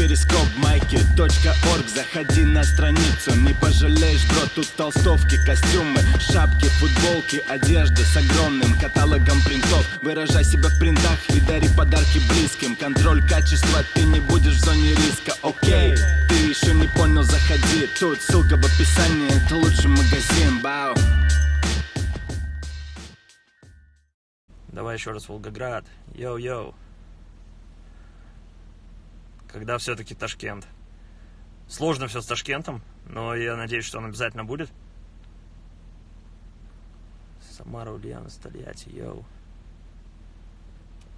перископ майки .орг. Заходи на страницу, не пожалеешь, бро Тут толстовки, костюмы, шапки, футболки Одежда с огромным каталогом принтов. Выражай себя в принтах и дари подарки близким. Контроль качества, ты не будешь в зоне риска, окей Ты еще не понял, заходи. Тут ссылка в описании, это лучший магазин, бау. Давай еще раз Волгоград. Йоу-йоу. Когда все-таки Ташкент? Сложно все с Ташкентом, но я надеюсь, что он обязательно будет. Самара, Ульяна, Тольятти, йоу.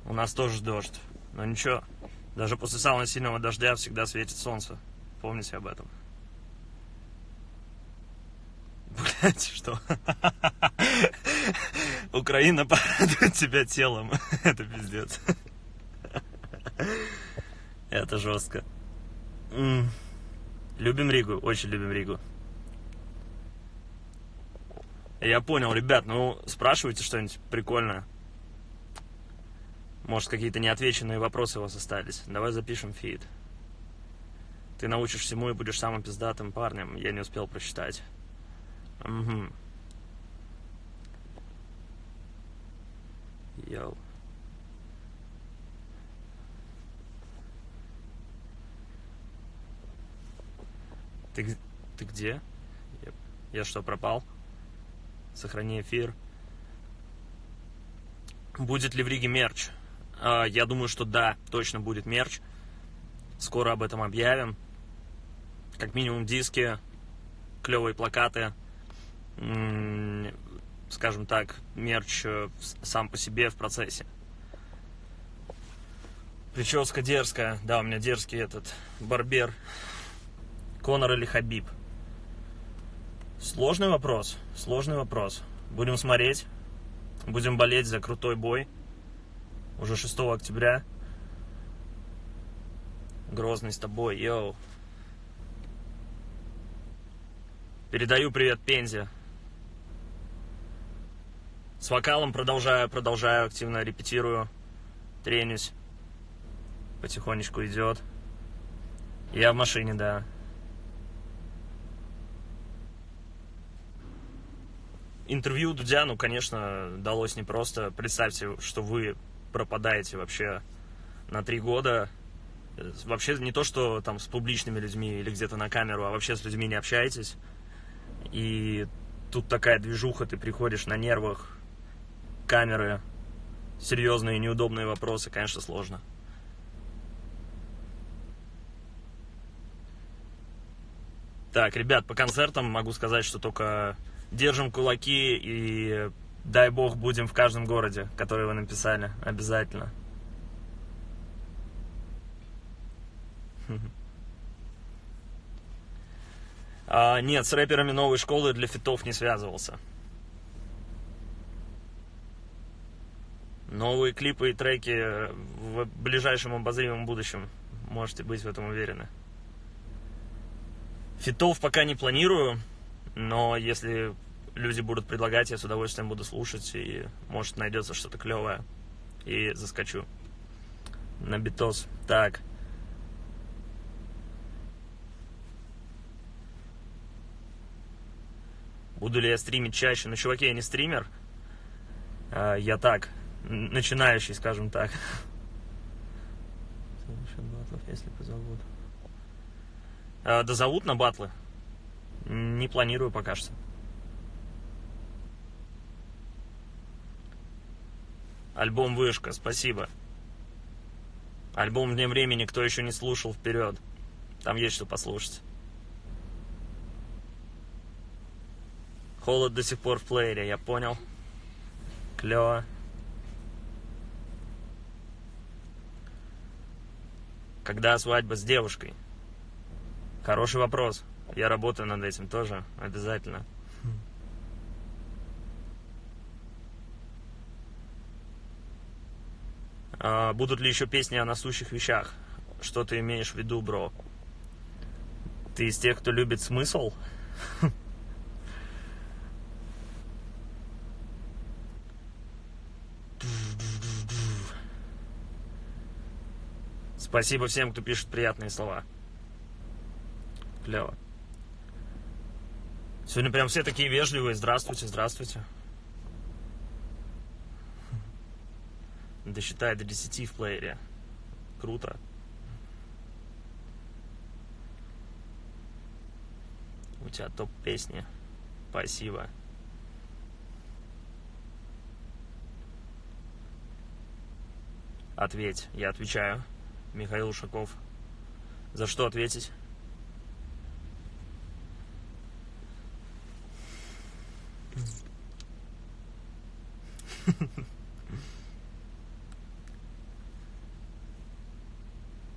У нас тоже дождь, но ничего. Даже после самого сильного дождя всегда светит солнце. Помните об этом. Блять, что? Украина порадует тебя телом. Это пиздец. Это жестко. Любим Ригу, очень любим Ригу. Я понял, ребят, ну спрашивайте что-нибудь прикольное. Может, какие-то неотвеченные вопросы у вас остались. Давай запишем фид. Ты научишь всему и будешь самым пиздатым парнем. Я не успел прочитать. Угу. Йоу. Ты, ты где? Я, я что, пропал? Сохрани эфир. Будет ли в Риге мерч? А, я думаю, что да, точно будет мерч. Скоро об этом объявим. Как минимум диски, клевые плакаты, скажем так, мерч э, сам по себе в процессе. Прическа дерзкая. Да, у меня дерзкий этот барбер. Конор или Хабиб? Сложный вопрос. Сложный вопрос. Будем смотреть. Будем болеть за крутой бой. Уже 6 октября. Грозный с тобой, йоу. Передаю привет Пензе. С вокалом продолжаю, продолжаю, активно репетирую, тренюсь. Потихонечку идет. Я в машине, да. Интервью Дудя, ну, конечно, далось непросто. Представьте, что вы пропадаете вообще на три года. Вообще не то, что там с публичными людьми или где-то на камеру, а вообще с людьми не общаетесь. И тут такая движуха, ты приходишь на нервах, камеры, серьезные неудобные вопросы, конечно, сложно. Так, ребят, по концертам могу сказать, что только держим кулаки и дай бог будем в каждом городе, который вы написали, обязательно. А, нет, с рэперами новой школы для фитов не связывался. Новые клипы и треки в ближайшем обозримом будущем. Можете быть в этом уверены. Фитов пока не планирую, но если люди будут предлагать, я с удовольствием буду слушать, и может найдется что-то клевое, и заскочу на битос. Так. Буду ли я стримить чаще? Ну, чуваки, я не стример. А, я так, начинающий, скажем так. если позовут. А, да зовут на батлы. Не планирую пока что. Альбом «Вышка», спасибо. Альбом «Вне времени» кто еще не слушал, вперед. Там есть что послушать. Холод до сих пор в плеере, я понял. Клево. Когда свадьба с девушкой? Хороший вопрос. Я работаю над этим тоже, обязательно. А, будут ли еще песни о насущих вещах? Что ты имеешь в виду, бро? Ты из тех, кто любит смысл? Спасибо всем, кто пишет приятные слова. Клево. Сегодня прям все такие вежливые. Здравствуйте, здравствуйте. Досчитай до 10 в плеере. Круто. У тебя топ песни. Спасибо. Ответь. Я отвечаю. Михаил Ушаков. За что ответить?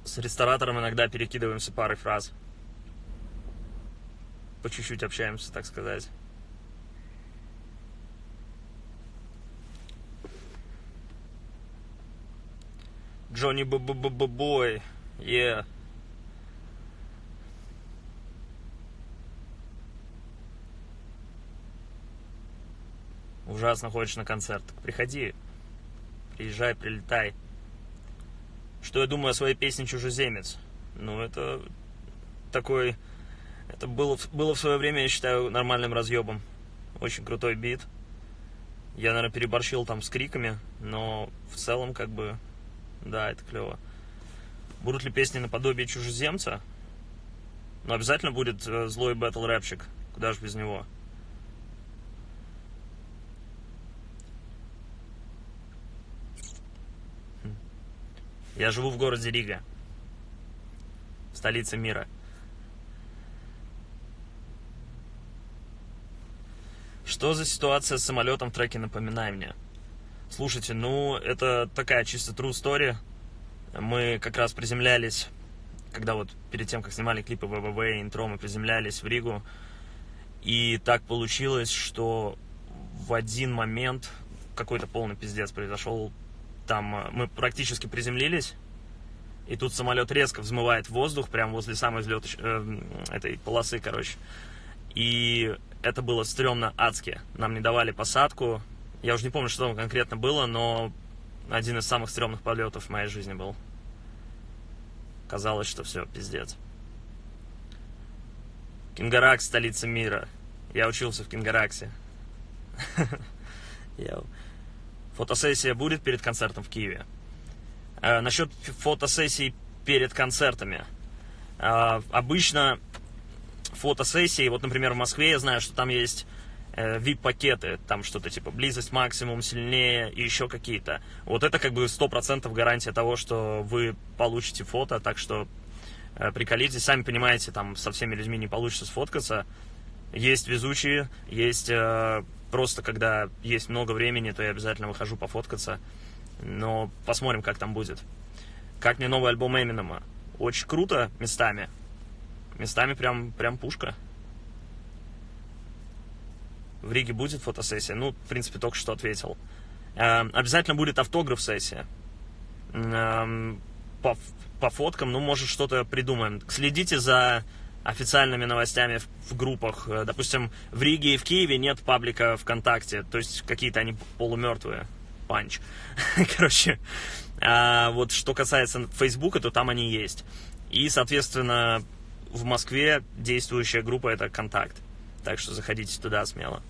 С ресторатором иногда перекидываемся парой фраз. По чуть-чуть общаемся, так сказать. Джонни Бой. Yeah. Ужасно ходишь на концерт. Приходи. Приезжай, прилетай. Что я думаю о своей песне «Чужеземец»? Ну, это такой... Это было, было в свое время, я считаю, нормальным разъебом. Очень крутой бит. Я, наверное, переборщил там с криками, но в целом, как бы, да, это клево. Будут ли песни наподобие чужеземца? Но обязательно будет э, злой бэтл рэпчик. Куда же без него? Я живу в городе Рига, столице мира. Что за ситуация с самолетом в треке «Напоминай мне»? Слушайте, ну, это такая чисто true story. Мы как раз приземлялись, когда вот перед тем, как снимали клипы ВВВ и интро, мы приземлялись в Ригу. И так получилось, что в один момент какой-то полный пиздец произошел. Там э, мы практически приземлились, и тут самолет резко взмывает воздух, прямо возле самой взлет э, этой полосы, короче. И это было стрёмно адски. Нам не давали посадку, я уже не помню, что там конкретно было, но один из самых стрёмных полетов в моей жизни был. Казалось, что все, пиздец. Кингаракс, столица мира. Я учился в Кингараксе. Фотосессия будет перед концертом в Киеве. Э, насчет фотосессий перед концертами. Э, обычно фотосессии, вот, например, в Москве я знаю, что там есть VIP-пакеты, там что-то типа близость максимум, сильнее и еще какие-то. Вот это как бы 100% гарантия того, что вы получите фото, так что э, приколитесь, сами понимаете, там со всеми людьми не получится сфоткаться. Есть везучие, есть э, просто, когда есть много времени, то я обязательно выхожу пофоткаться. Но посмотрим, как там будет. Как мне новый альбом Эминема? Очень круто местами. Местами прям, прям пушка в Риге будет фотосессия? Ну, в принципе, только что ответил. Э, обязательно будет автограф-сессия. Э, по, по фоткам, ну, может, что-то придумаем. Следите за официальными новостями в, группах. Э, допустим, в Риге и в Киеве нет паблика ВКонтакте, то есть какие-то они полумертвые. Панч. Короче, а вот что касается Фейсбука, то там они есть. И, соответственно, в Москве действующая группа это Контакт. Так что заходите туда смело.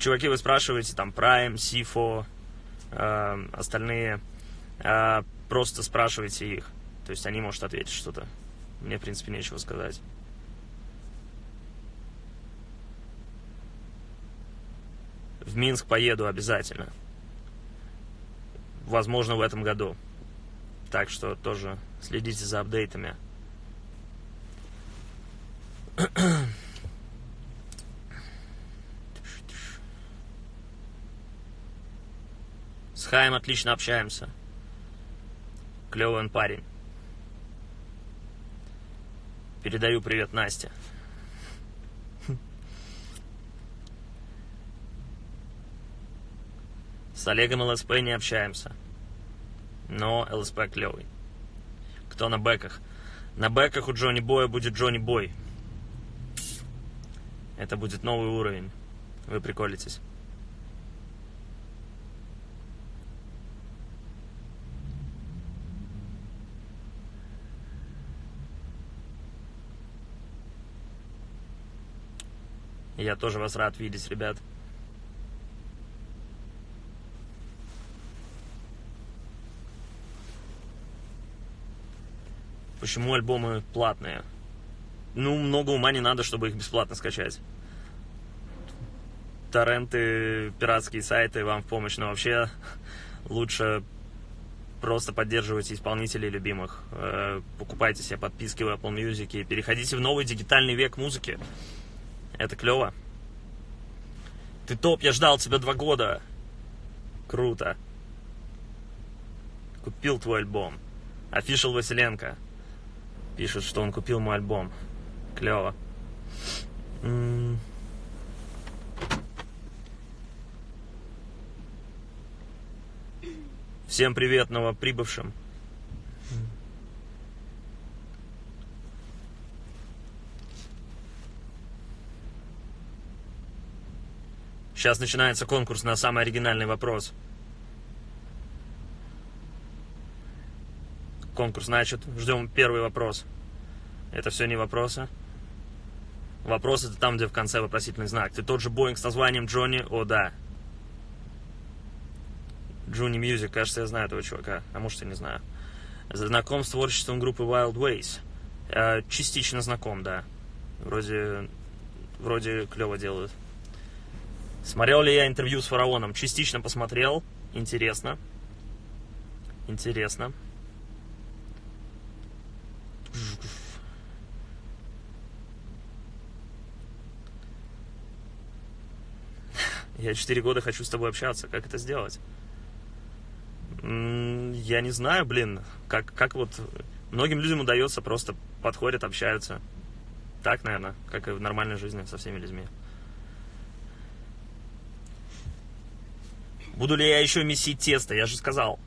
Чуваки, вы спрашиваете там Prime, Sifo, э, остальные, э, просто спрашивайте их. То есть они, может, ответить что-то. Мне, в принципе, нечего сказать. В Минск поеду обязательно. Возможно, в этом году. Так что тоже следите за апдейтами. С Хаем отлично общаемся. Клевый он парень. Передаю привет Насте. С Олегом ЛСП не общаемся. Но ЛСП клевый. Кто на бэках? На бэках у Джонни Боя будет Джонни Бой. Это будет новый уровень. Вы приколитесь. Я тоже вас рад видеть, ребят. Почему альбомы платные? Ну, много ума не надо, чтобы их бесплатно скачать. Торренты, пиратские сайты вам в помощь, но вообще лучше просто поддерживайте исполнителей любимых, э, покупайте себе подписки в Apple Music, переходите в новый дигитальный век музыки. Это клево. Ты топ, я ждал тебя два года. Круто. Купил твой альбом. Official Василенко. Пишет, что он купил мой альбом. Клево. Всем привет новоприбывшим. Сейчас начинается конкурс на самый оригинальный вопрос. Конкурс значит, ждем первый вопрос. Это все не вопросы. Вопрос это там, где в конце вопросительный знак. Ты тот же Боинг с названием Джонни? О, да. Джуни Music, кажется, я знаю этого чувака. А может, я не знаю. Знаком с творчеством группы Wild Ways. Э, частично знаком, да. Вроде, вроде клево делают. Смотрел ли я интервью с фараоном? Частично посмотрел. Интересно. Интересно. Я четыре года хочу с тобой общаться. Как это сделать? Я не знаю, блин. Как, как вот... Многим людям удается просто подходят, общаются. Так, наверное, как и в нормальной жизни со всеми людьми. Буду ли я еще месить тесто? Я же сказал.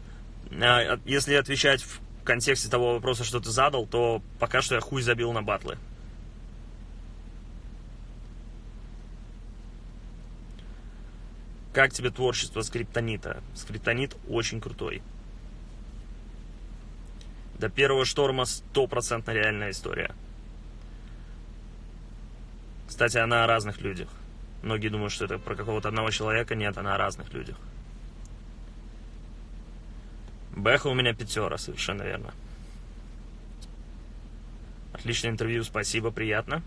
А, если отвечать в контексте того вопроса, что ты задал, то пока что я хуй забил на батлы. Как тебе творчество скриптонита? Скриптонит очень крутой. До первого шторма стопроцентно реальная история. Кстати, она о разных людях. Многие думают, что это про какого-то одного человека. Нет, она о разных людях. Бэха у меня пятера, совершенно верно. Отличное интервью, спасибо, приятно.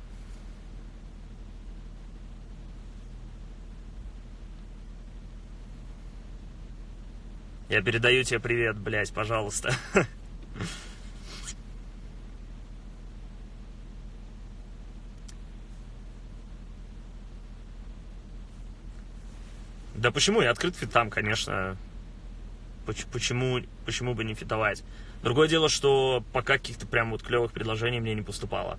Я передаю тебе привет, блядь, пожалуйста. Да почему? Я открыт фитам, конечно. Почему, почему бы не фитовать? Другое дело, что пока каких-то прям вот клевых предложений мне не поступало.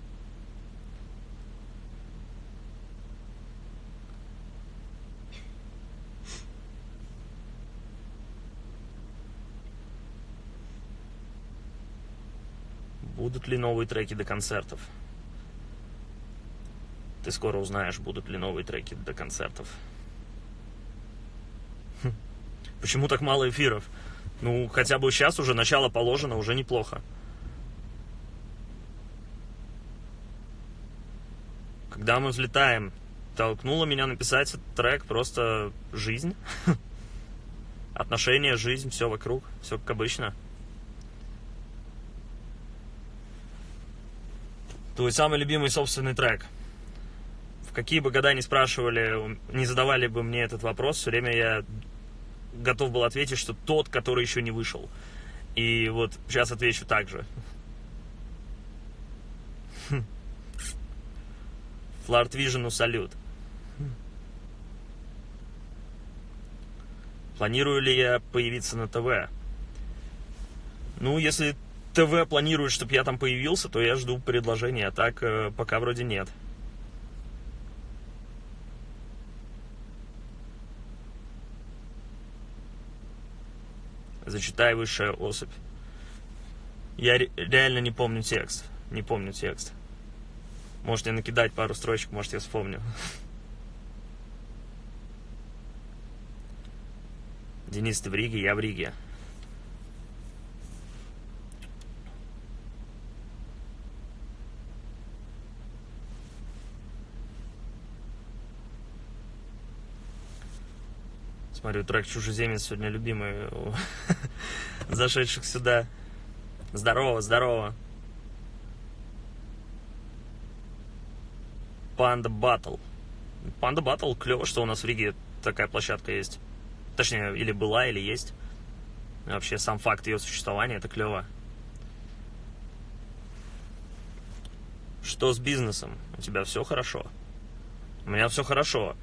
Будут ли новые треки до концертов? Ты скоро узнаешь, будут ли новые треки до концертов. Почему так мало эфиров? Ну, хотя бы сейчас уже начало положено, уже неплохо. Когда мы взлетаем, толкнуло меня написать этот трек просто жизнь. Отношения, жизнь, все вокруг, все как обычно. Твой самый любимый собственный трек. В какие бы года не спрашивали, не задавали бы мне этот вопрос, все время я готов был ответить, что тот, который еще не вышел. И вот сейчас отвечу так же. Фларт Вижену салют. Планирую ли я появиться на ТВ? Ну, если ТВ планирует, чтобы я там появился, то я жду предложения, а так э, пока вроде нет. Зачитай высшая особь. Я реально не помню текст. Не помню текст. Можете накидать пару строчек, может, я вспомню. Денис, ты в Риге, я в Риге. Смотрю, трек «Чужеземец» сегодня любимый у зашедших сюда. Здорово, здорово. Панда Батл. Панда Батл, клево, что у нас в Риге такая площадка есть. Точнее, или была, или есть. Вообще, сам факт ее существования, это клево. Что с бизнесом? У тебя все хорошо? У меня все хорошо.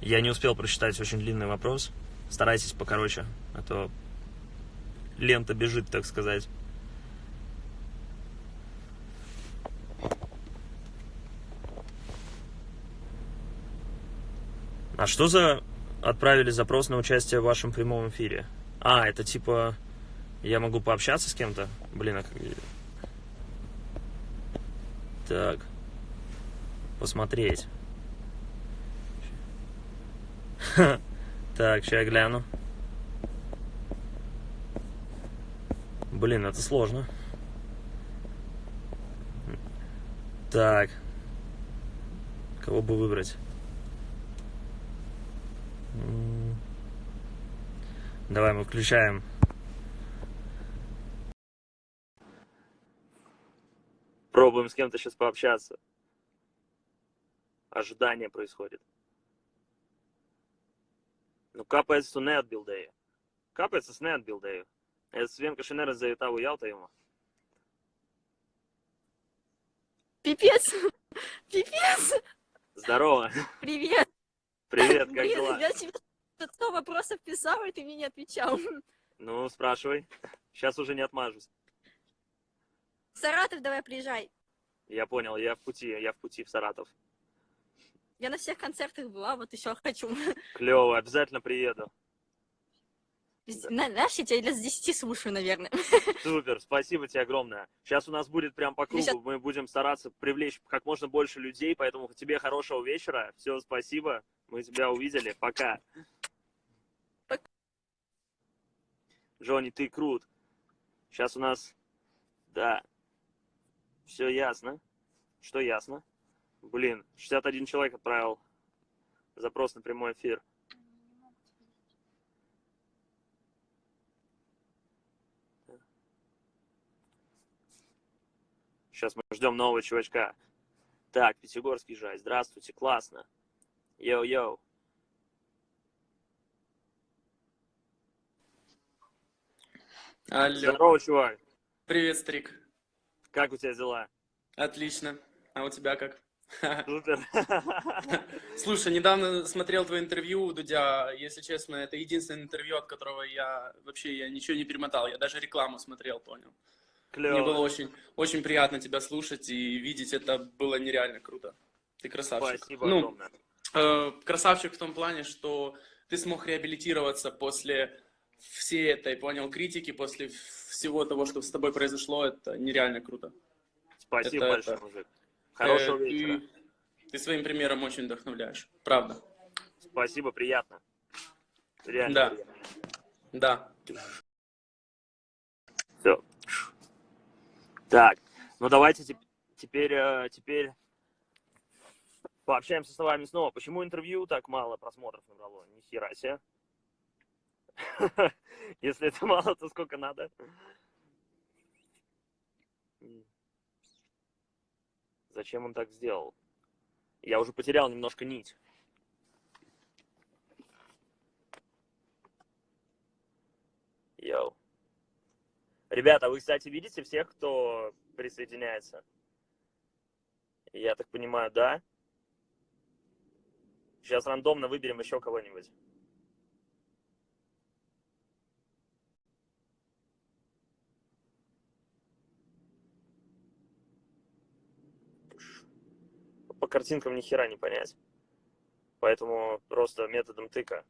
Я не успел прочитать очень длинный вопрос. Старайтесь покороче, а то лента бежит, так сказать. А что за отправили запрос на участие в вашем прямом эфире? А, это типа я могу пообщаться с кем-то? Блин, а как... Так. Посмотреть. Так, сейчас гляну. Блин, это сложно. Так. Кого бы выбрать? Давай мы включаем. Пробуем с кем-то сейчас пообщаться. Ожидание происходит. Nu, kāpēc tu neatbildēji? Kāpēc es neatbildēju? Es vienkārši neredzēju tavu jautājumu. Пипец! Пипец! Здорово! Привет! Привет, как Блин, дела? я тебе 100 вопросов писала, и ты мне не отвечал. Ну, спрашивай. Сейчас уже не отмажусь. Саратов давай приезжай. Я понял, я в пути, я в пути в Саратов. Я на всех концертах была, вот еще хочу. Клево, обязательно приеду. На- Знаешь, я тебя лет с 10 слушаю, наверное. Супер, спасибо тебе огромное. Сейчас у нас будет прям по кругу, Сейчас- мы будем стараться привлечь как можно больше людей, поэтому тебе хорошего вечера. Все, спасибо, мы тебя увидели, пока. Пока. Джонни, ты крут. Сейчас у нас, да, все ясно. Что ясно? Блин, 61 человек отправил запрос на прямой эфир. Сейчас мы ждем нового чувачка. Так, Пятигорский жай. Здравствуйте, классно. Йоу-йоу. Алло. Здорово, чувак. Привет, Стрик. Как у тебя дела? Отлично. А у тебя как? Супер. Слушай, недавно смотрел твое интервью у Дудя. Если честно, это единственное интервью, от которого я вообще я ничего не перемотал. Я даже рекламу смотрел, понял. Мне было Клево. очень, очень приятно тебя слушать и видеть. Это было нереально круто. Ты красавчик. Спасибо ну, огромное. э, красавчик в том плане, что ты смог реабилитироваться после всей этой, понял, критики, после всего того, что с тобой произошло. Это нереально круто. Спасибо это- большое, это- мужик. Хорошего Э, вечера. Ты, ты своим примером очень вдохновляешь. Правда. Спасибо, приятно. Реально Да. приятно. Да. Все. Так, ну давайте теп- теперь, э, теперь пообщаемся с вами снова. Почему интервью так мало просмотров набрало? Ни хера себе. Если это мало, то сколько надо? Зачем он так сделал? Я уже потерял немножко нить. Йоу. Ребята, вы, кстати, видите всех, кто присоединяется? Я так понимаю, да? Сейчас рандомно выберем еще кого-нибудь. По картинкам ни хера не понять. Поэтому просто методом тыка.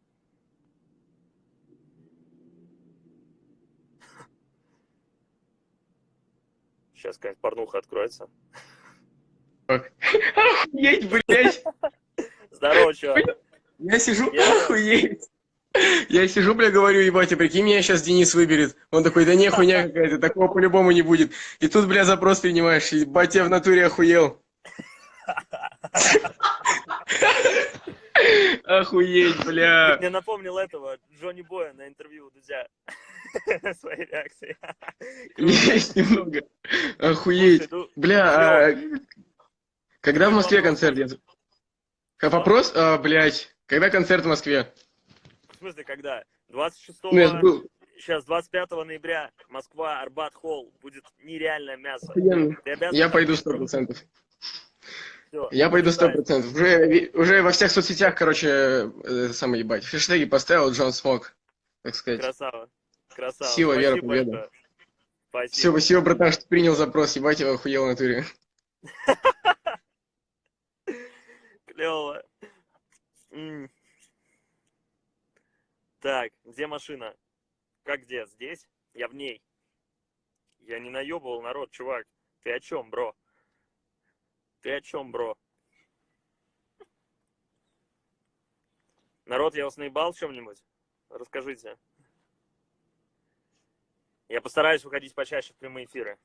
Сейчас какая-нибудь порнуха откроется. Охуеть, блядь. Здорово, чувак. Я сижу, Я- охуеть. Я сижу, бля, говорю, ебать, а прикинь, меня сейчас Денис выберет. Он такой, да не, хуйня какая-то, такого по-любому не будет. И тут, бля, запрос принимаешь, ебать, я в натуре охуел. Охуеть, бля. Мне напомнил этого Джонни Боя на интервью у Дудя. Своей реакции. Есть немного. Охуеть. Ну, бля, а когда в Москве концерт? Вопрос, а, блядь, когда концерт в Москве? В смысле, когда? 26-го... Ну, был сейчас 25 ноября Москва, Арбат Холл, будет нереальное мясо. Я пойду 100%. Я пойду сто процентов. Уже, уже во всех соцсетях, короче, э, самое ебать. Хэштеги поставил Джон Смог, так сказать. Красава. Красава. Сила, Спасибо вера, победа. Большое. Спасибо. Все, спасибо, братан, что принял запрос. Ебать, его охуел на туре. Клево. Так, где машина? Как где? Здесь? Я в ней. Я не наебывал народ, чувак. Ты о чем, бро? Ты о чем, бро? Народ, я вас наебал чем-нибудь? Расскажите. Я постараюсь выходить почаще в прямые эфиры.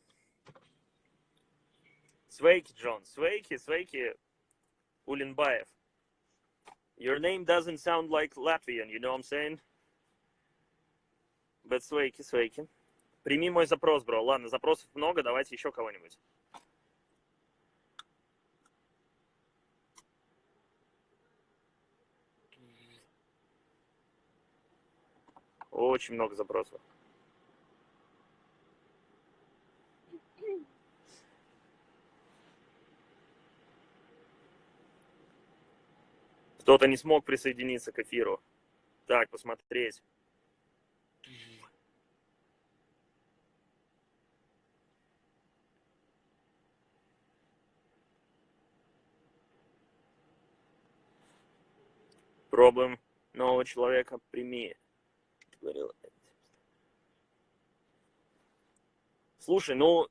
Свейки, Джон. Свейки, свейки. Улинбаев. Your name doesn't sound like Latvian, you know what I'm saying? But свейки, свейки. Прими мой запрос, бро. Ладно, запросов много, давайте еще кого-нибудь. Очень много запросов. Кто-то не смог присоединиться к эфиру. Так, посмотреть. Пробуем нового человека, прими. Говорил. Слушай, ну,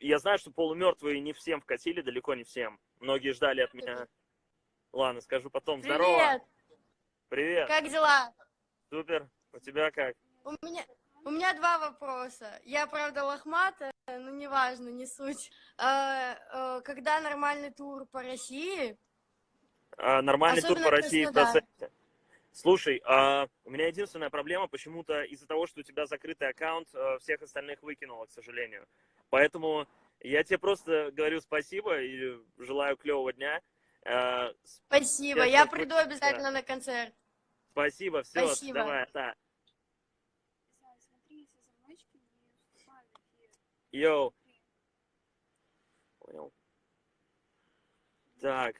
я знаю, что полумертвые не всем вкатили, далеко не всем. Многие ждали от меня. Ладно, скажу потом. Здорово. Привет! Привет. Как дела? Супер. У тебя как? У меня, у меня два вопроса. Я, правда, лохматая, но неважно, не суть. Э, э, Когда нормальный тур по России? А, нормальный тур Особенно по России в Краснодар. Слушай, а, у меня единственная проблема, почему-то из-за того, что у тебя закрытый аккаунт, э, всех остальных выкинуло, к сожалению. Поэтому я тебе просто говорю спасибо и желаю клевого дня. Э, Спасибо, Я приду обязательно на концерт. Спасибо, все, Спасибо. давай, да. Йоу. Понял. Так.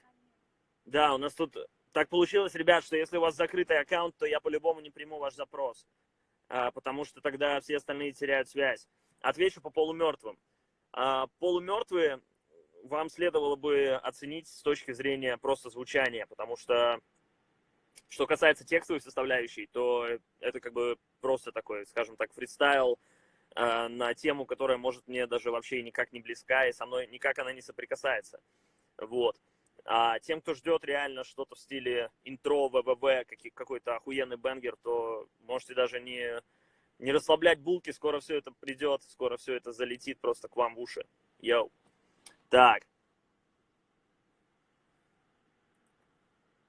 Да, у нас тут так получилось, ребят, что если у вас закрытый аккаунт, то я по-любому не приму ваш запрос, а, потому что тогда все остальные теряют связь. Отвечу по полумертвым. А, полумертвые вам следовало бы оценить с точки зрения просто звучания, потому что что касается текстовой составляющей, то это как бы просто такой, скажем так, фристайл э, на тему, которая может мне даже вообще никак не близка, и со мной никак она не соприкасается. Вот. А тем, кто ждет реально что-то в стиле интро, ВВВ, какой-то охуенный бенгер, то можете даже не, не расслаблять булки, скоро все это придет, скоро все это залетит просто к вам в уши. Йоу. Так.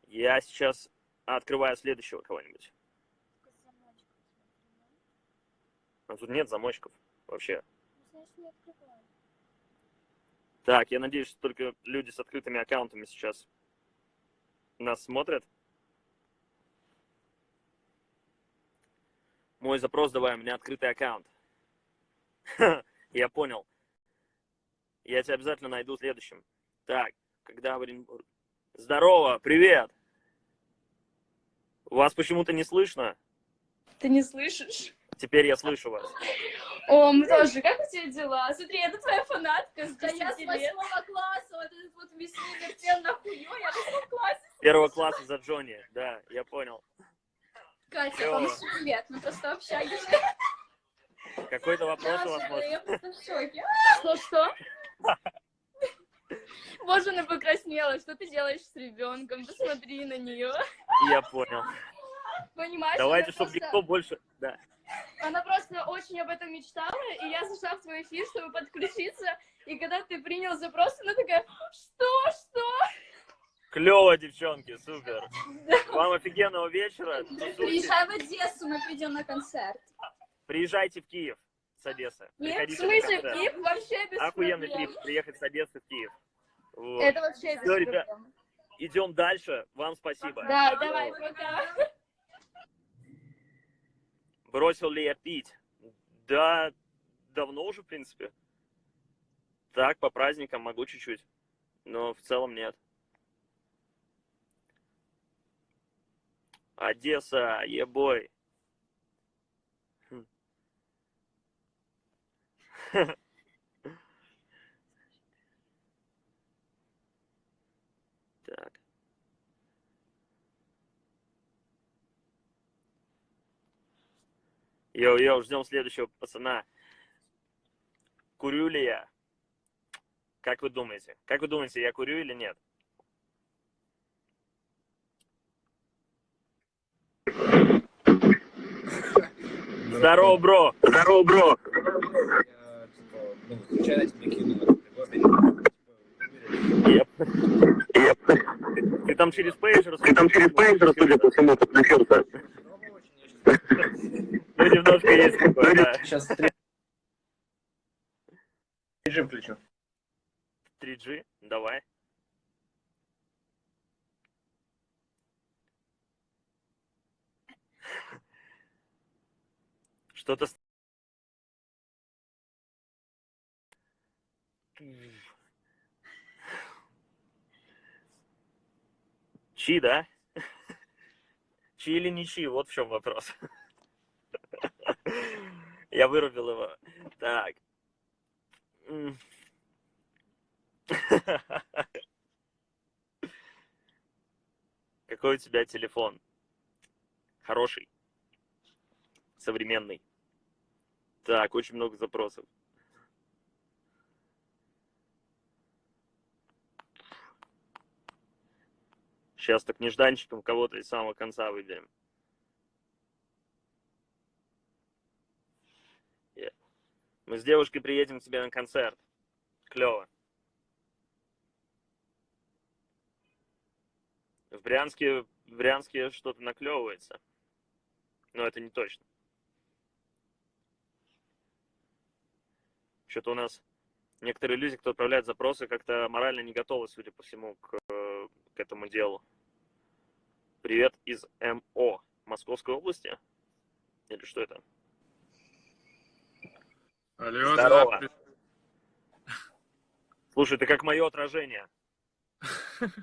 Я сейчас открываю следующего кого-нибудь. А тут нет замочков вообще. ну. Значит, не открывай. Так, я надеюсь, что только люди с открытыми аккаунтами сейчас нас смотрят. Мой запрос давай, у меня открытый аккаунт. Я понял. Я тебя обязательно найду следующим. Так, когда в Оренбург... Здорово, привет! Вас почему-то не слышно. Ты не слышишь? Теперь я слышу вас. О, мы тоже. Как у тебя дела? Смотри, это твоя фанатка с Да я с 10 лет. восьмого класса, вот этот вот весь вертел на я в восьмом классе. Первого класса за Джонни. Да, я понял. Катя, вам 7 лет, мы просто общаемся. Какой-то вопрос у вас может? я просто в шоке. Что-что? Боже, она покраснела. Что ты делаешь с ребенком? Посмотри на нее. Я понял. Понимаешь? Давайте, чтобы просто- никто больше... Да. Она просто очень об этом мечтала, и я зашла в твой эфир, чтобы подключиться. И когда ты принял запрос, она такая, что, что? Клево, девчонки, супер. Вам офигенного вечера. Приезжай в Одессу, мы придем на концерт. Приезжайте в Киев с Одессы. Нет, в Приходите смысле, концерт. Киев вообще без Охуенный проблем. трип, приехать с Одессы в Киев. Вот. Это вообще без ребят. проблем. Идем дальше. Вам спасибо. Да, давай, пока. Бросил ли я пить? Да, давно уже, в принципе. Так, по праздникам могу чуть-чуть. Но в целом нет. Одесса, ебой. Хм. Так. Йоу-йоу, ждем следующего пацана. Курю ли я? Как вы думаете? Как вы думаете, я курю или нет? Здорово, бро! Здорово, бро! Ты там через пейджер, Ты там через пейджер, судя по всему, подключился. Ну, немножко есть такое, да. Сейчас режим включу. 3G, давай. Что-то... Чи, да? Чи или не чи? Вот в чем вопрос. Я вырубил его. Так. Какой у тебя телефон? Хороший. Современный. Так, очень много запросов. Сейчас так нежданчиком кого-то из самого конца выберем. Е. Мы с девушкой приедем к тебе на концерт. Клево. В Брянске, в Брянске что-то наклевывается. Но это не точно. Что-то у нас некоторые люди, кто отправляет запросы, как-то морально не готовы, судя по всему, к, к этому делу. Привет из МО. Московской области? Или что это? Алло, Здорово. да, Слушай, ты как мое отражение.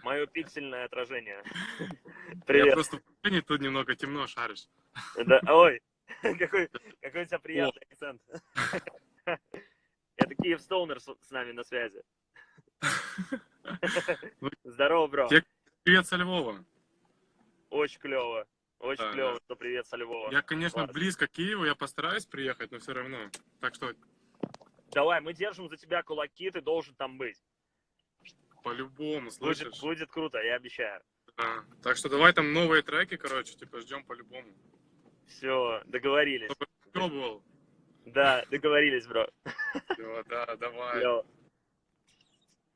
Мое пиксельное отражение. я Привет. просто в Украине тут немного темно шаришь. Да, ой, какой, какой у тебя приятный акцент. Это Киев Стоунер с, нами на связи. Здорово, бро. Я- Привет со Львова. Очень клево. Очень Да, клево, да. что привет со Львова. Я, конечно, Класс. близко к Киеву, я постараюсь приехать, но все равно. Так что Давай, мы держим за тебя кулаки, ты должен там быть. по-любому, Будет, слышишь? будет круто, я обещаю. Да. Так что давай там новые треки, короче, типа ждем по-любому. Все, договорились. Пробовал. Да, договорились, бро. Всё, да, давай.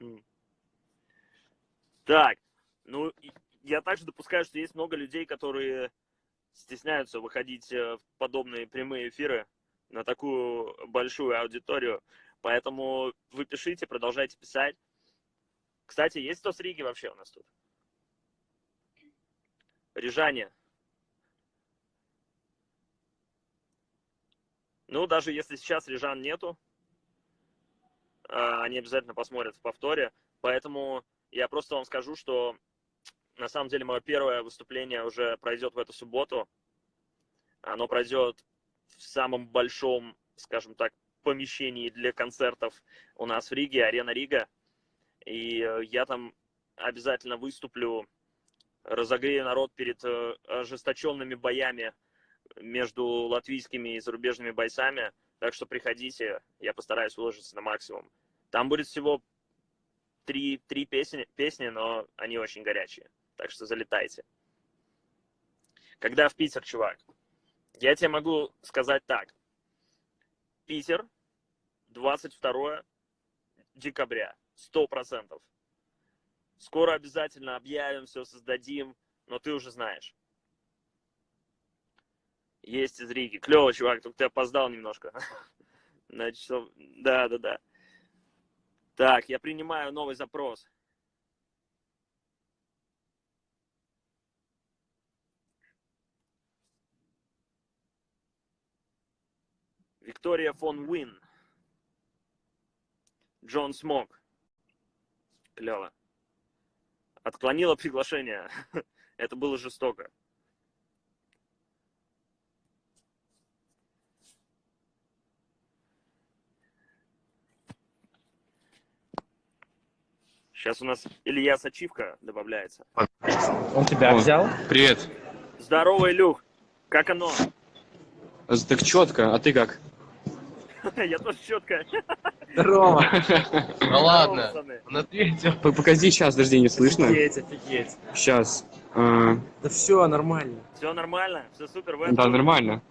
М. Так, ну, я также допускаю, что есть много людей, которые стесняются выходить э, в подобные прямые эфиры на такую большую аудиторию. Поэтому вы пишите, продолжайте писать. Кстати, есть кто с Риги вообще у нас тут? Рижане. Ну, даже если сейчас рижан нету, а, они обязательно посмотрят в повторе. Поэтому я просто вам скажу, что на самом деле мое первое выступление уже пройдет в эту субботу. Оно пройдет в самом большом, скажем так, помещении для концертов у нас в Риге, Арена Рига. И э, я там обязательно выступлю, разогрею народ перед э, ожесточенными боями между латвийскими и зарубежными бойцами. Так что приходите, я постараюсь выложиться на максимум. Там будет всего три, три песни, песни, но они очень горячие. Так что залетайте. Когда в Питер, чувак? Я тебе могу сказать так. Питер, 22 декабря, сто процентов. Скоро обязательно объявим, все создадим, но ты уже знаешь. Есть из Риги. Клево, чувак, только ты опоздал немножко. На часов... Да, да, да. Так, я принимаю новый запрос. Виктория фон Уин. Джон Смок. Клево. Отклонила приглашение. Это было жестоко. Сейчас у нас Илья Сачивка добавляется. Он тебя взял? Привет. Здорово, Илюх. Как оно? Так четко, а ты как? Я тоже четко. Здорово. Ну ладно, пацаны. он ответил. Погоди, сейчас, подожди, не слышно? Офигеть, офигеть. Сейчас. А, Да все, нормально. Все нормально? Все супер? Да, нормально.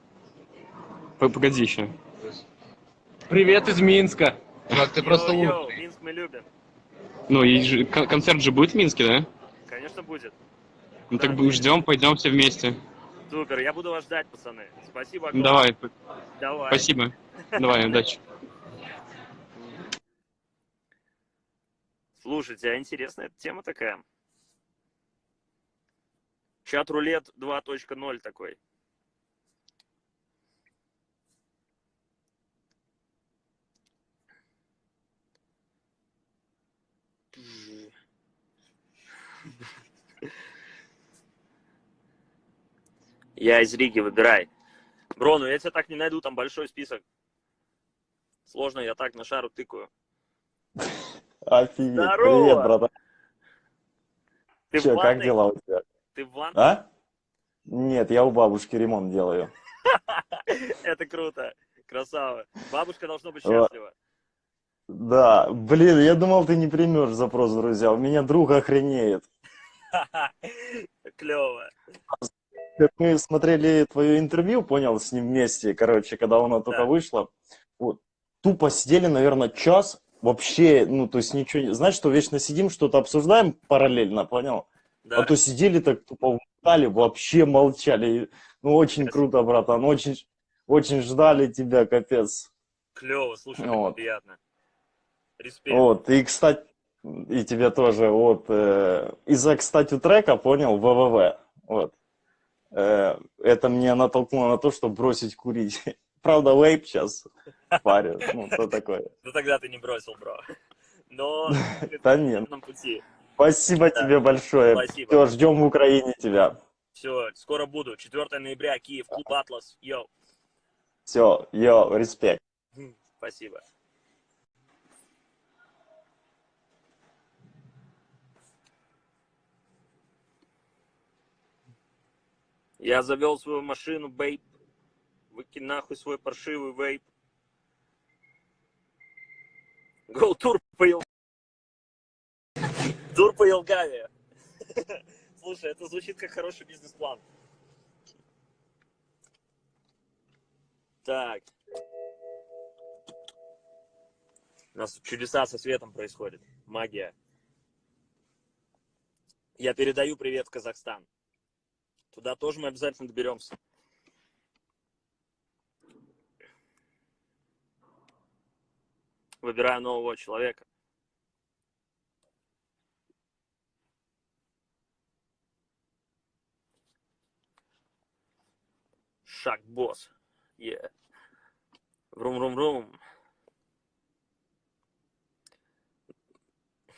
Погоди еще. Привет из Минска. Чувак, ты просто лучший. Минск мы любим. Ну, кон- концерт же будет в Минске, да? Конечно, будет. Ну так ждем, пойдем все вместе. Супер, я буду вас ждать, пацаны. Спасибо огромное. Давай, Давай. спасибо. Давай, удачи. Слушайте, а интересная тема такая. Чат-рулет 2.0 такой. Я из Риги, выбирай. Бро, ну я тебя так не найду, там большой список. Сложно, я так на шару тыкаю. Офигеть. Здорово! Привет, братан. Ты Че, как дела у тебя? Ты в ванной? А? Нет, я у бабушки ремонт делаю. Это круто. Красава. Бабушка должна быть счастлива. Да, блин, я думал, ты не примешь запрос, друзья. У меня друг охренеет. Клево. Как мы смотрели твое интервью, понял, с ним вместе, короче, когда оно только Да. вышло, вот, тупо сидели, наверное, час, вообще, ну, то есть ничего, не- знаешь, что вечно сидим, что-то обсуждаем параллельно, понял? Да. А то сидели так тупо устали, вообще молчали. Ну, очень круто, братан, очень, очень ждали тебя, капец. Клево, слушай, Вот. приятно. Респект. Вот, и, кстати, и тебе тоже, вот, э, из-за, кстати, трека, понял, ВВВ, вот, это меня натолкнуло на то, чтобы бросить курить. Правда, вейп сейчас парю, ну, что такое. Ну тогда ты не бросил, бро. Но Да нет. пути. Спасибо тебе большое. Все, ждем в Украине тебя. Все, скоро буду. 4 ноября, Киев, клуб Атлас. Йоу. Все, йо, респект. Спасибо. Я завел свою машину, бейп. Выкинь нахуй свой паршивый вейп. Гол тур по Ел- Тур по Елгаве. Слушай, это звучит как хороший бизнес-план. Так. У нас чудеса со светом происходят. Магия. Я передаю привет в Казахстан. Туда тоже мы обязательно доберемся. Выбираю нового человека. Шаг босс. Yeah. Врум-рум-рум.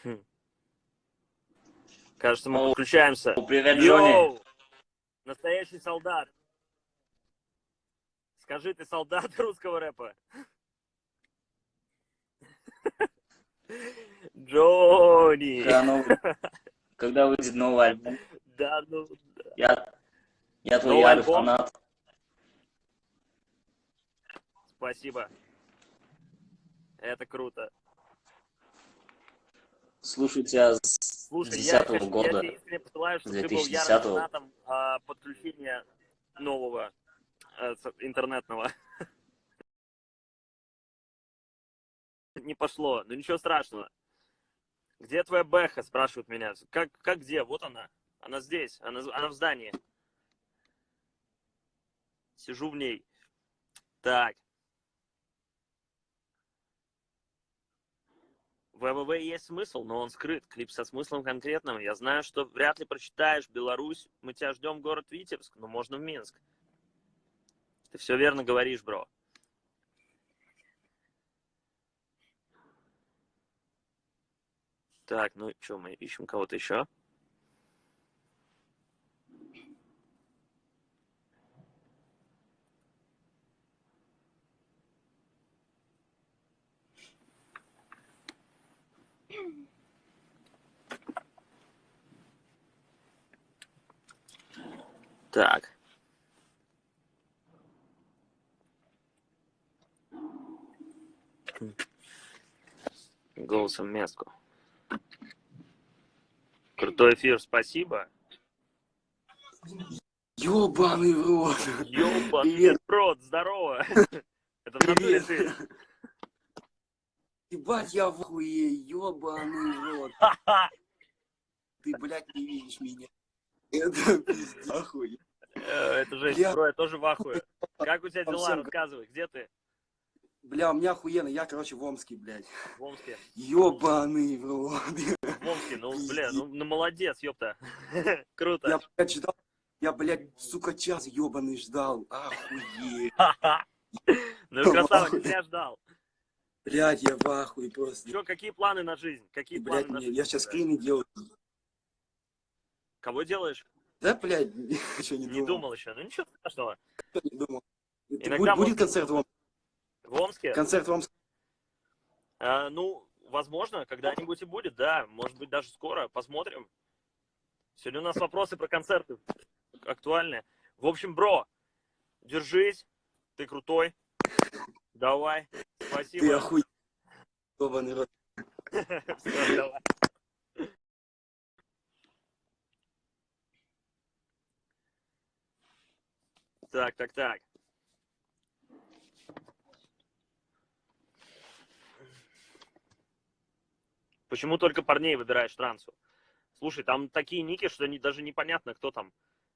Хм. Кажется, мы подключаемся. Привет, Йоу! Настоящий солдат. Скажи, ты солдат русского рэпа? Джонни! Когда, новый- когда выйдет новый альбом? Да, ну, Я, я твой ярый альбом? фанат. спасибо. Это круто. Слушаю тебя с Слушай, 10 я, конечно, я года. тебе посылаю, с чтобы ты был 2010 ярым а, подключения нового с- интернетного. Не пошло, ну ничего страшного. Где твоя Бэха, спрашивают меня. Как, как где? Вот она. Она здесь, она, она в здании. Сижу в ней. Так. ВВВ есть смысл, но он скрыт. Клип со смыслом конкретным. Я знаю, что вряд ли прочитаешь Беларусь. Мы тебя ждем город Витебск, но можно в Минск. Ты все верно говоришь, бро. Так, ну что, мы ищем кого-то еще? Так. Голосом Меску. Крутой эфир, спасибо. Ёбаный в рот. Ёбаный Привет. рот, здорово. Это в натуре ты. Ебать, я в охуе, ёбаный в рот. Ты, блядь, не видишь меня. Это пиздец, охуе. Э, Это жесть, Бля. бро, я тоже в ахуе. Как у тебя дела? всем- Рассказывай, где ты? Бля, у меня охуенно, я, короче, в Омске, блядь. В Омске. Ёбаный в рот. В Омске, ну, бля, ну, ну молодец, ёпта. Круто. Я, блядь, ждал, я, блядь, сука, час ёбаный ждал. Охуеть. Ну красава, зря ждал. Блядь, я в ахуе просто. Чё, какие планы на жизнь? Какие планы Блядь, на не, жизнь? я сейчас скрины делаю. Кого делаешь? Да, блядь, ничего не Не думал. думал еще. Ну ничего страшного. Не думал. Иногда будет, будет концерт в Омске? В Омске? Концерт в Омске. А, ну, возможно, когда-нибудь и будет, да. Может быть, даже скоро. Посмотрим. Сегодня у нас вопросы про концерты актуальные. В общем, бро, держись. Ты крутой. Давай. Спасибо. Ты охуеть. Ёбаный рот. Давай. Так, так, так. Почему только парней выбираешь трансу? Слушай, там такие ники, что не, даже непонятно, кто там.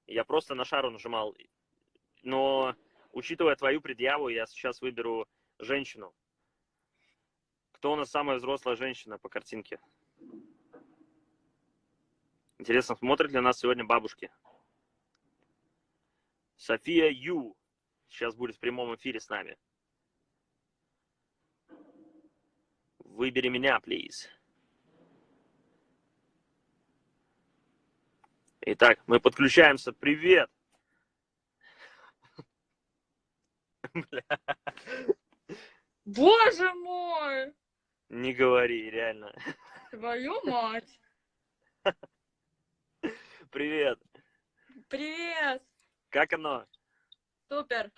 Я просто на шару нажимал. Но, учитывая твою предъяву, я сейчас выберу женщину. Кто у нас самая взрослая женщина по картинке? Интересно, смотрят ли нас сегодня бабушки? София Ю сейчас будет в прямом эфире с нами. Выбери меня, please. Итак, мы подключаемся. Привет! Боже мой! Не говори, реально. Твою мать! Привет! Привет! Как оно? Супер!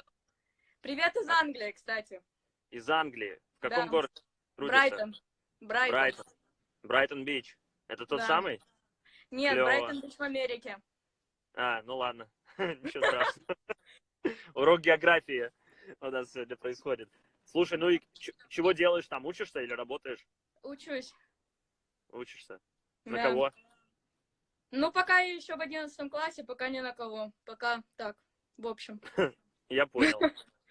Привет из Англии, кстати. Из Англии. В каком Да. городе? трудишься? Брайтон. Брайтон. Брайтон. Брайтон-Бич. Это тот Да. самый? Нет, Клёво. Брайтон Бич в Америке. А, ну ладно. Ничего страшного. Урок географии у нас сегодня происходит. Слушай, ну и чего делаешь там? Учишься или работаешь? Учусь. Учишься. На Да. кого? Ну, пока я еще в одиннадцатом классе, пока ни на кого. Пока так, в общем. Я понял.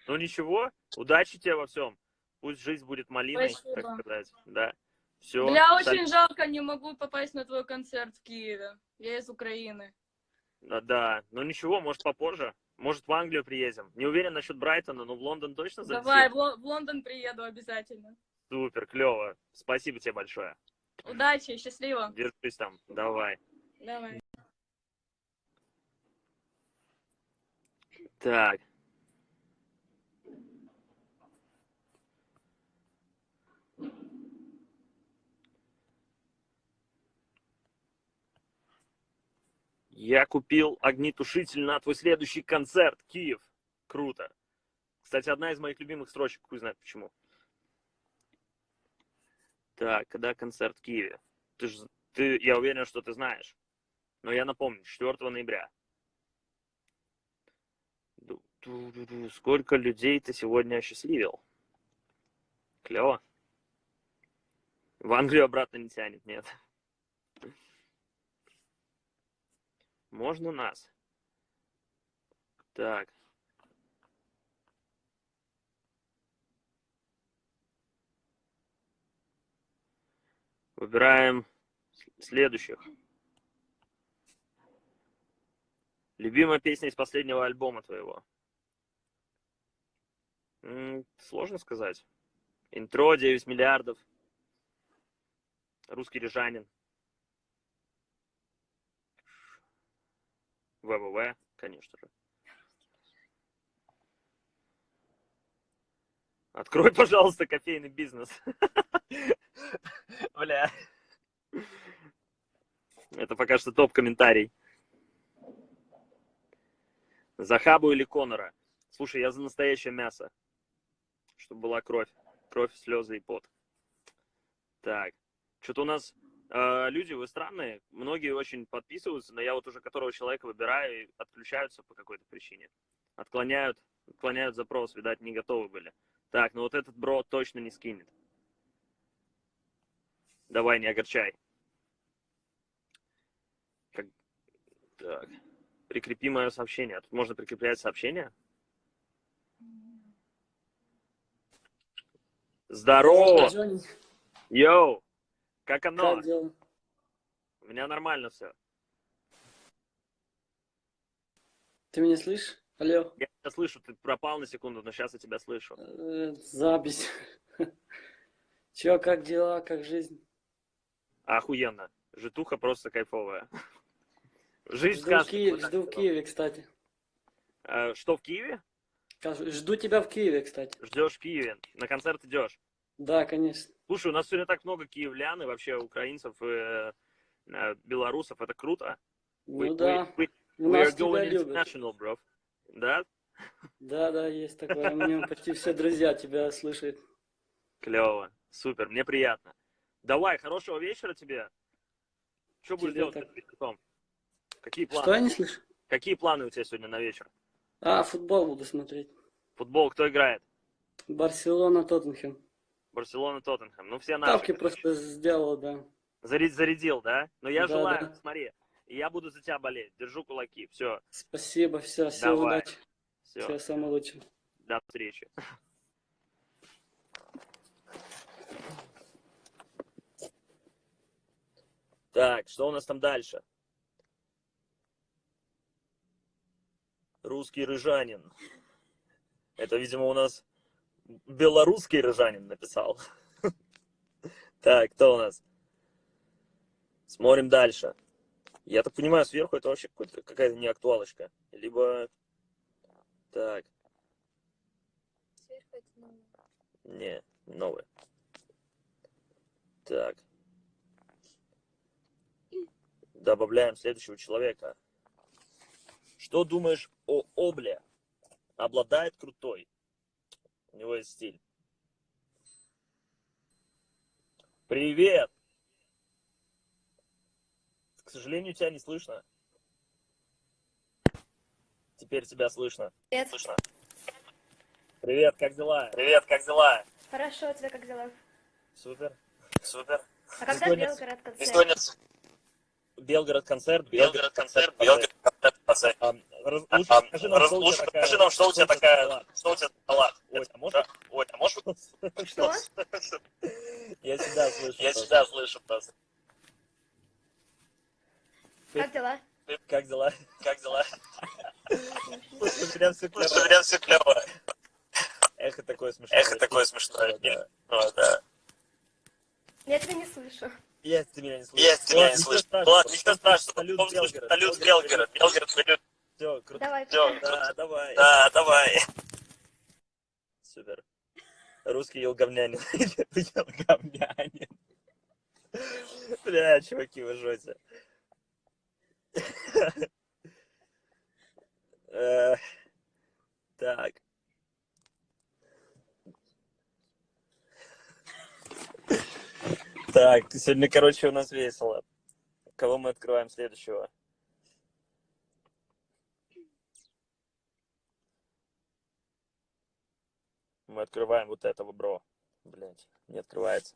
Ну ничего, удачи тебе во всем. Пусть жизнь будет малиной, Спасибо. так сказать. Да. Все. Бля, очень жалко, не могу попасть на твой концерт в Киеве. Я из Украины. Да, да. Ну ничего, может попозже. Может в Англию приедем. Не уверен насчет Брайтона, но в Лондон точно залетим. Давай, в, Ло- в Лондон приеду обязательно. Супер, клево. Спасибо тебе большое. Удачи, счастливо. Держись там. Давай. Давай. Так. Я купил огнетушитель на твой следующий концерт. Киев. Круто. Кстати, одна из моих любимых строчек, хуй знает почему. Так, когда концерт в Киеве? Ты ж, ты, я уверен, что ты знаешь. Но я напомню, 4 ноября. Сколько людей ты сегодня осчастливил? Клево. В Англию обратно не тянет, нет. Можно нас? Так. Выбираем следующих. Любимая песня из последнего альбома твоего? Сложно сказать. Интро 9 миллиардов. Русский рижанин. ВВВ, конечно же. Открой, пожалуйста, кофейный бизнес. Бля. Это пока что топ-комментарий. За Хабу или Конора? Слушай, я за настоящее мясо. Чтобы была кровь. Кровь, слезы и пот. Так. Что-то у нас люди, вы странные. Многие очень подписываются, но я вот уже которого человека выбираю и отключаются по какой-то причине. Отклоняют, отклоняют запрос, видать, не готовы были. Так, ну вот этот бро точно не скинет. Давай, не огорчай. Как... Так. Прикрепи мое сообщение. Тут можно прикреплять сообщение? Здорово! Йоу! Как оно? Как дела? У меня нормально все. Ты меня слышишь? Алло, Я тебя слышу, ты пропал на секунду, но сейчас я тебя слышу. э, запись. Чё, как дела, как жизнь? Охуенно. Житуха просто кайфовая. Жизнь Жду в Киеве, жду в. Киеве, кстати. Э, Что, в Киеве? Жду тебя в Киеве, кстати. Ждешь в Киеве. На концерт идешь. Да, конечно. Слушай, у нас сегодня так много киевлян и вообще украинцев и э, э, белорусов. Это круто. Ну We- да, we- we- we are going international, bro. Да? Да, да, есть такое. У меня почти все друзья тебя слышат. Клево. Супер, мне приятно. Давай, хорошего вечера тебе. Что будешь делать так. вечером? Какие планы? Что я не слышу? Какие планы у тебя сегодня на вечер? А, футбол буду смотреть. Футбол кто играет? Барселона, Тоттенхэм. Барселона, Тоттенхэм. Ну, все наши. Ставки просто сделал, да. Заря- Зарядил, да? Но я Да, желаю, да. смотри, я буду за тебя болеть. Держу кулаки. Все, Спасибо, все, Давай. удачи. все. Всего самого лучшего. До встречи. Так, что у нас там дальше? Русский рыжанин. Это, видимо, у нас белорусский рыжанин написал. Так, кто у нас? Смотрим дальше. Я так понимаю, сверху это вообще какая-то не актуалочка. Либо... Так, не, новый. Так. Добавляем следующего человека. Что думаешь о Обле? Обладает крутой. У него есть стиль. Привет! К сожалению, тебя не слышно. Теперь тебя слышно. Привет. Слышно. Привет, как дела? Привет, как дела? Хорошо, у тебя как дела? Супер. Супер. А когда Сегодня- Белгород концерт? сегодня Белгород концерт. Белгород концерт. Белгород концерт. Раз- Лучше А, скажи нам, раз- что у лучше тебя такая... нам, что у тебя за такая- салат. что у тебя за салат? Ой, а можно? Ой, а можешь? Что? Я тебя слышу. Я тебя слышу просто. Как дела? Как дела? Как дела? Слушай, прям все Слушай, клево. прям все клево. Эхо такое смешное. Эхо такое смешное. Да. Вот, да. Я тебя не слышу. Я тебя не слышу. Я тебя не слышу. Ладно, ничего страшного. Салют, Белгород. Салют, Белгород. Белгород салют. Все, круто. Давай, Все, да, давай. Да, давай. Супер. Русский елговнянин. елговнянин. Бля, чуваки, вы жжете. Э, так. Так, сегодня, короче, у нас весело. Кого мы открываем следующего? Мы открываем вот этого, бро. Блять, не открывается.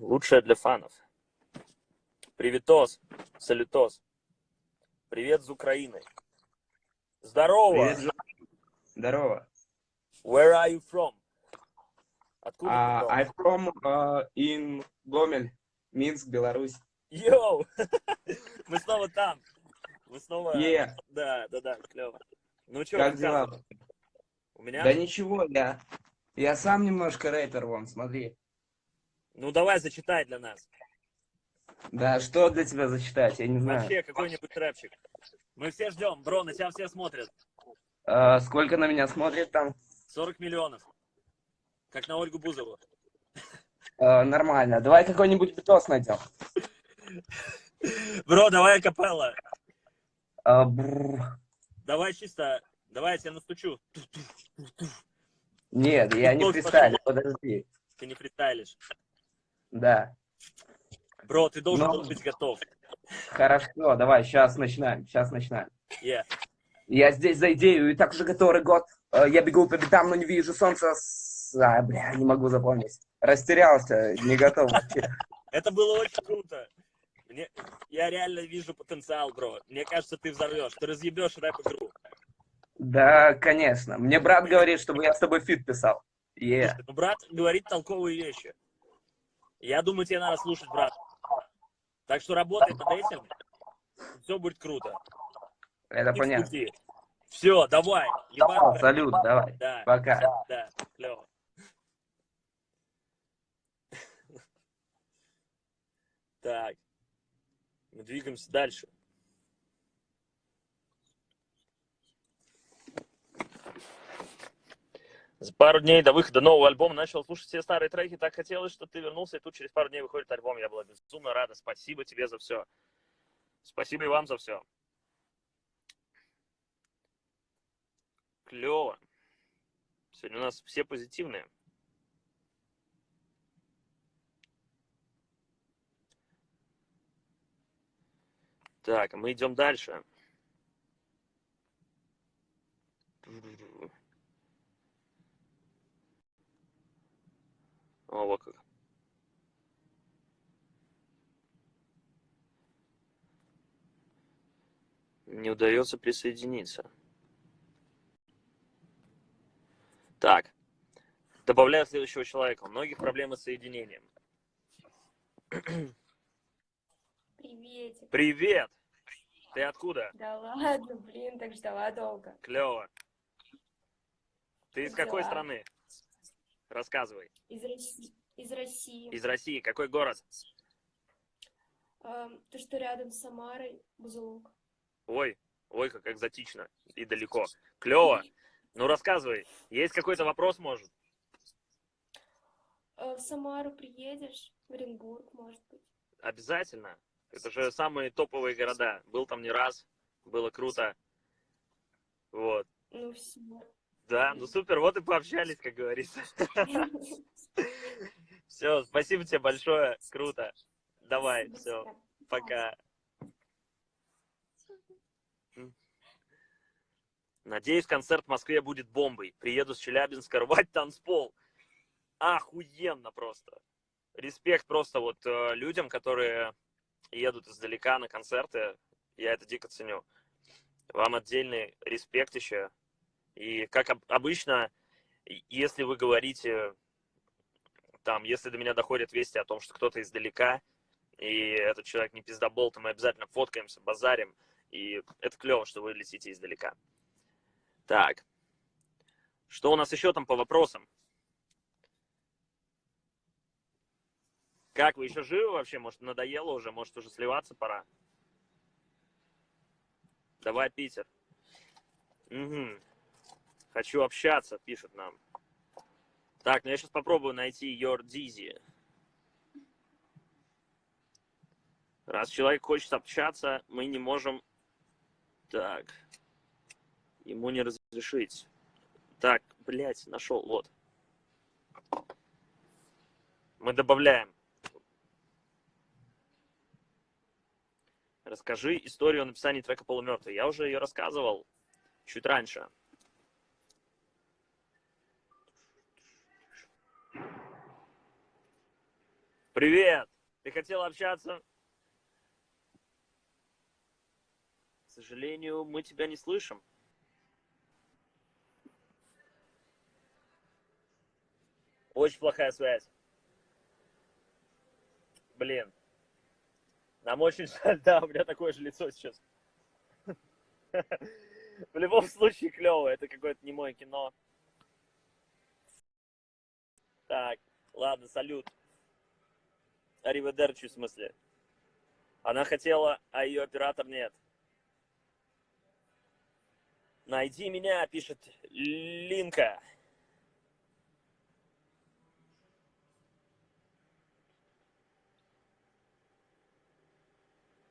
Лучшее для фанов. Приветос, салютос. Привет с Украины. Здорово. Привет, Здорово. Where are you from? Откуда Uh, ты I'm from uh, in Гомель, Минск, Беларусь. Йоу! Мы снова там. Мы снова... Yeah. Да, да, да, клево. Ну что, Как дела? У меня? Да ничего, я, я сам немножко рэпер, вон, смотри. Ну давай зачитай для нас. Да, что для тебя зачитать, я не знаю. Вообще, какой-нибудь рэпчик. Мы все ждем, бро, на тебя все смотрят. А, сколько на меня смотрит там? 40 миллионов. Как на Ольгу Бузову. А, нормально. Давай какой-нибудь битос найдем. Бро, давай капелла. А. Давай чисто, давай я тебя настучу. Нет, я не фристайлю, подожди. Ты не фристайлишь. Да. Бро, ты должен Ну. был быть готов. Хорошо, давай, сейчас начинаем, сейчас начинаем. Yeah. Я здесь за идею, и так уже который год. Э, Я бегу по пятам, но не вижу солнца. А, бля, не могу запомнить. Растерялся, не готов. Это было очень круто. Мне, я реально вижу потенциал, бро. Мне кажется, ты взорвешь. Ты разъебешь рэп-игру. Да, конечно. Мне брат говорит, чтобы я с тобой feat писал. Е. Ну, брат говорит толковые вещи. Я думаю, тебе надо слушать, брат. Так что работай над этим. Все будет круто. Это понятно. Все, давай. Давай, салют, давай. Да. Пока. Да, клево. Так. Мы двигаемся дальше. За пару дней до выхода нового альбома начал слушать все старые треки. Так хотелось, что ты вернулся, и тут через пару дней выходит альбом. Я была безумно рада. Спасибо тебе за все. Спасибо и вам за все. Клево. Сегодня у нас все позитивные. Так, мы идем дальше. О, вот как. Не удается присоединиться. Так. Добавляю следующего человека. У многих проблемы с соединением. Приветик. Привет! Ты откуда? Да ладно, блин, так ждала долго. Клево. Ты из Как какой страны? Рассказывай. Из России. Из России. Из России. Какой город? Эм, то, что рядом с Самарой, Бузулук. Ой, ой, как экзотично и далеко. Клево. Ну, рассказывай. Есть какой-то вопрос, может? Э, в Самару приедешь? В Оренбург, может быть. Обязательно. Это же самые топовые города. Был там не раз. Было круто. Вот. Ну все. Да, ну супер, вот и пообщались, как говорится. Все, спасибо тебе большое, круто. Давай, все, пока. Надеюсь, концерт в Москве будет бомбой. Приеду с Челябинска рвать танцпол. Охуенно просто. Респект просто вот э, людям, которые едут издалека на концерты. Я это дико ценю. Вам отдельный респект еще. И как об- обычно, если вы говорите, там, если до меня доходят вести о том, что кто-то издалека, и этот человек не пиздобол, то мы обязательно фоткаемся, базарим, и это клево, что вы летите издалека. Так. Что у нас еще там по вопросам? Как, вы еще живы вообще? Может, надоело уже? Может, уже сливаться пора? Давай, Питер. Мгм. Хочу общаться, пишет нам. Так, ну я сейчас попробую найти Your Dizzy. Раз человек хочет общаться, мы не можем... Так. Ему не разрешить. Так, блядь, нашел, вот. Мы добавляем. Расскажи историю написания трека «Полумертвый». Я уже ее рассказывал чуть раньше. Привет! Ты хотел общаться? К сожалению, мы тебя не слышим. Очень плохая связь. Блин. Нам очень жаль, да, у меня такое же лицо сейчас. В любом случае клево, это какое-то немое кино. Так, ладно, салют. Ариведерчи, в смысле. Она хотела, а ее оператор нет. Найди меня, пишет Линка.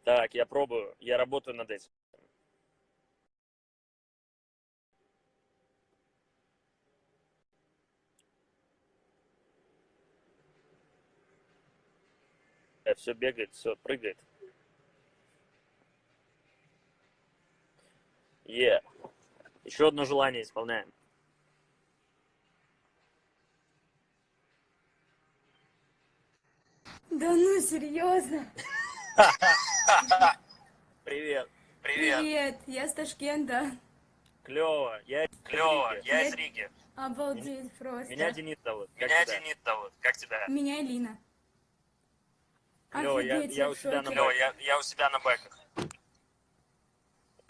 Так, я пробую. Я работаю над этим. Все бегает, все прыгает. Е. Еще одно желание исполняем. Да ну, серьезно? Привет. Привет, я с Ташкента. Клево. Я Клево, я из Риги. Обалдеть просто. Меня Денис зовут. Меня? Денис зовут. Как тебя? Меня Лина. Клево, я, я я у себя на бэках. я, я у себя на бэках.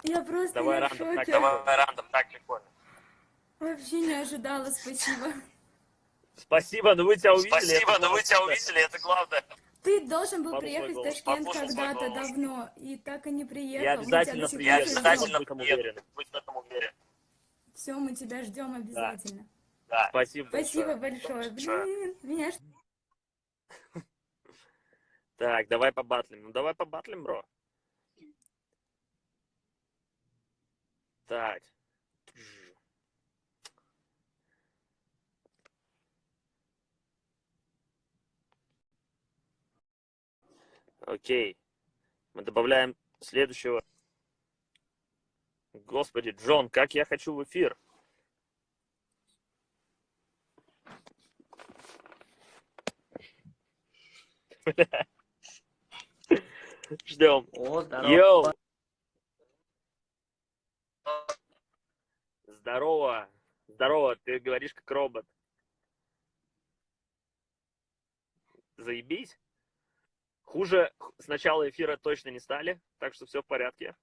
Я просто Давай я в рандом, так. Давай рандом, так прикольно. Вообще не ожидала, спасибо. Спасибо, ну вы тебя увидели. Спасибо, но вы тебя увидели, это главное. Ты должен был Послушай приехать в Ташкент когда-то давно, и так и не приехал. Я обязательно Я приеду, ждем. обязательно приеду, уверен. будь в этом уверен. Все, мы тебя ждем обязательно. Да. Спасибо, Спасибо большое. большое. Блин, меня ж- Так, давай побатлим. Ну давай побатлим, бро. Так. Окей. Мы добавляем следующего. Господи, Джон, как я хочу в эфир. Бля. Ждем. О, здорово. Йоу! Здорово. Здорово, ты говоришь как робот. Заебись. Хуже с начала эфира точно не стали, так что все в порядке.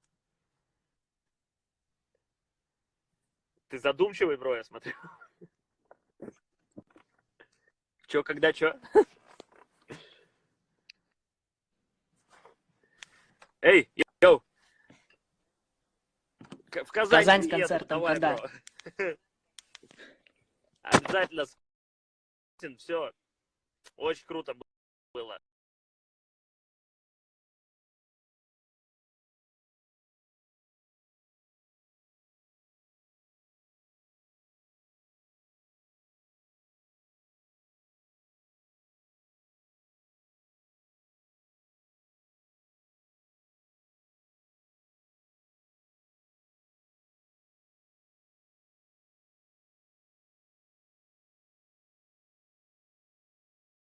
Ты задумчивый, бро, я смотрю. Че, когда, че? Эй, йоу! В Казань, Казань с концертом давай, когда? бро. Обязательно. Все. Очень круто было.